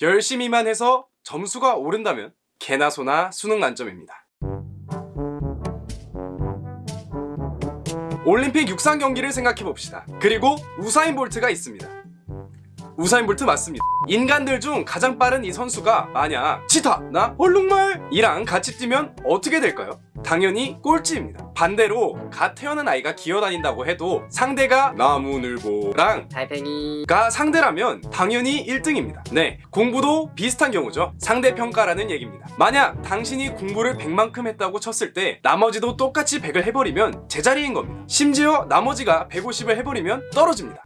열심히만 해서 점수가 오른다면 개나 소나 수능 만점입니다. 올림픽 육상 경기를 생각해 봅시다. 그리고 우사인 볼트가 있습니다. 우사인 볼트 맞습니다. 인간들 중 가장 빠른 이 선수가 만약 치타, 나 얼룩말 이랑 같이 뛰면 어떻게 될까요? 당연히 꼴찌입니다. 반대로 갓 태어난 아이가 기어다닌다고 해도 상대가 나무늘보랑 달팽이 가 상대라면 당연히 1등입니다. 네, 공부도 비슷한 경우죠. 상대평가라는 얘기입니다. 만약 당신이 공부를 100만큼 했다고 쳤을 때 나머지도 똑같이 100을 해버리면 제자리인 겁니다. 심지어 나머지가 150을 해버리면 떨어집니다.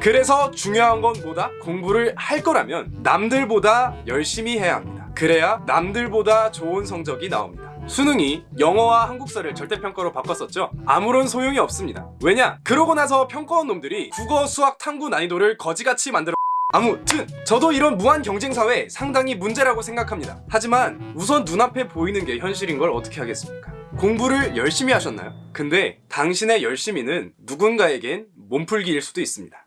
그래서 중요한 건 뭐다? 공부를 할 거라면 남들보다 열심히 해야 합니다. 그래야 남들보다 좋은 성적이 나옵니다. 수능이 영어와 한국사를 절대평가로 바꿨었죠? 아무런 소용이 없습니다. 왜냐? 그러고 나서 평가원 놈들이 국어, 수학, 탐구 난이도를 거지같이 만들어 아무튼 저도 이런 무한 경쟁 사회 상당히 문제라고 생각합니다. 하지만 우선 눈앞에 보이는 게 현실인 걸 어떻게 하겠습니까? 공부를 열심히 하셨나요? 근데 당신의 열심히는 누군가에겐 몸풀기일 수도 있습니다.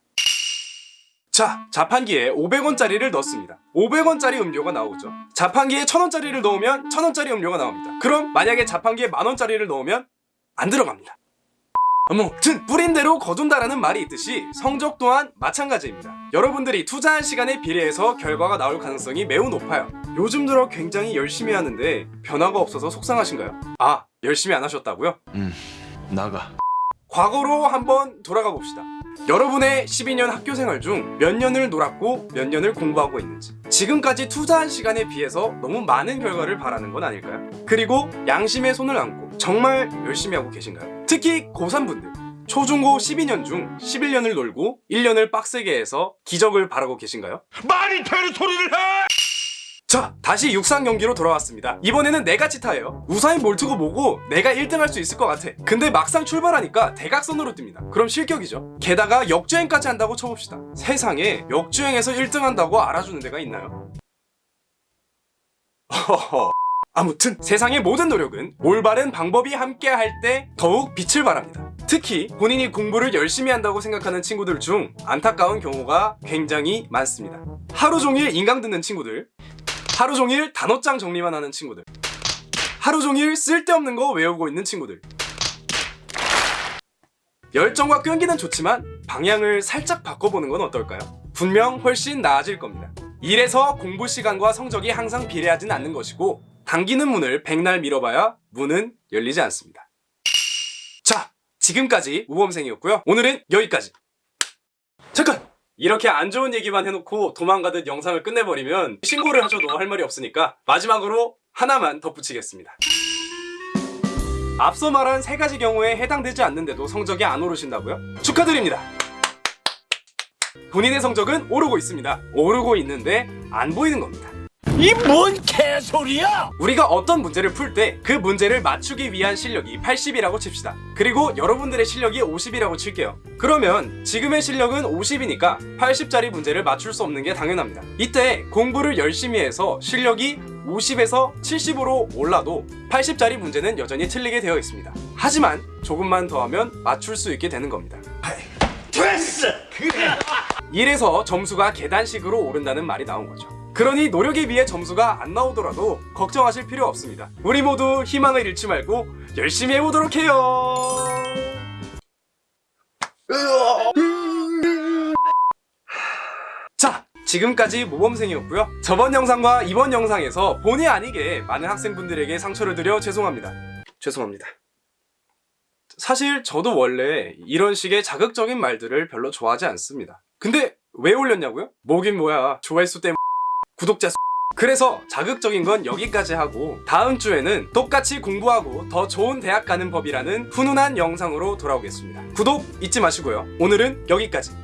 자, 자판기에 500원짜리를 넣습니다. 500원짜리 음료가 나오죠. 자판기에 1000원짜리를 넣으면 1000원짜리 음료가 나옵니다. 그럼 만약에 자판기에 만원짜리를 넣으면 안 들어갑니다. 아무튼 뿌린 대로 거둔다라는 말이 있듯이 성적 또한 마찬가지입니다. 여러분들이 투자한 시간에 비례해서 결과가 나올 가능성이 매우 높아요. 요즘 들어 굉장히 열심히 하는데 변화가 없어서 속상하신가요? 아, 열심히 안 하셨다고요? 음, 나가. 과거로 한번 돌아가 봅시다. 여러분의 12년 학교 생활 중 몇 년을 놀았고 몇 년을 공부하고 있는지 지금까지 투자한 시간에 비해서 너무 많은 결과를 바라는 건 아닐까요? 그리고 양심의 손을 얹고 정말 열심히 하고 계신가요? 특히 고3분들 초중고 12년 중 11년을 놀고 1년을 빡세게 해서 기적을 바라고 계신가요? 말이 되는 소리를 해! 자 다시 육상 경기로 돌아왔습니다. 이번에는 내가 치타예요. 우사인 볼트고 뭐고 내가 1등 할 수 있을 것 같아. 근데 막상 출발하니까 대각선으로 뜹니다. 그럼 실격이죠. 게다가 역주행까지 한다고 쳐봅시다. 세상에 역주행에서 1등 한다고 알아주는 데가 있나요? 허허. 아무튼 세상의 모든 노력은 올바른 방법이 함께 할 때 더욱 빛을 발합니다. 특히 본인이 공부를 열심히 한다고 생각하는 친구들 중 안타까운 경우가 굉장히 많습니다. 하루 종일 인강 듣는 친구들 하루 종일 단어장 정리만 하는 친구들. 하루 종일 쓸데없는 거 외우고 있는 친구들. 열정과 끈기는 좋지만 방향을 살짝 바꿔보는 건 어떨까요? 분명 훨씬 나아질 겁니다. 이래서 공부 시간과 성적이 항상 비례하진 않는 것이고 당기는 문을 백날 밀어봐야 문은 열리지 않습니다. 자 지금까지 우범생이었고요. 오늘은 여기까지. 잠깐! 이렇게 안 좋은 얘기만 해놓고 도망가듯 영상을 끝내버리면 신고를 하셔도 할 말이 없으니까 마지막으로 하나만 덧붙이겠습니다. 앞서 말한 세 가지 경우에 해당되지 않는데도 성적이 안 오르신다고요? 축하드립니다. 본인의 성적은 오르고 있습니다. 오르고 있는데 안 보이는 겁니다. 이 뭔 개소리야! 우리가 어떤 문제를 풀 때 그 문제를 맞추기 위한 실력이 80이라고 칩시다. 그리고 여러분들의 실력이 50이라고 칠게요. 그러면 지금의 실력은 50이니까 80짜리 문제를 맞출 수 없는 게 당연합니다. 이때 공부를 열심히 해서 실력이 50에서 70으로 올라도 80짜리 문제는 여전히 틀리게 되어 있습니다. 하지만 조금만 더 하면 맞출 수 있게 되는 겁니다. 됐어! 그래! 이래서 점수가 계단식으로 오른다는 말이 나온 거죠. 그러니 노력에 비해 점수가 안 나오더라도 걱정하실 필요 없습니다. 우리 모두 희망을 잃지 말고 열심히 해보도록 해요. 자, 지금까지 모범생이었고요. 저번 영상과 이번 영상에서 본의 아니게 많은 학생분들에게 상처를 드려 죄송합니다. 죄송합니다. 사실 저도 원래 이런 식의 자극적인 말들을 별로 좋아하지 않습니다. 근데 왜 올렸냐고요? 뭐긴 뭐야. 조회수 때문에 구독자 수 그래서 자극적인 건 여기까지 하고 다음 주에는 똑같이 공부하고 더 좋은 대학 가는 법이라는 훈훈한 영상으로 돌아오겠습니다. 구독 잊지 마시고요. 오늘은 여기까지.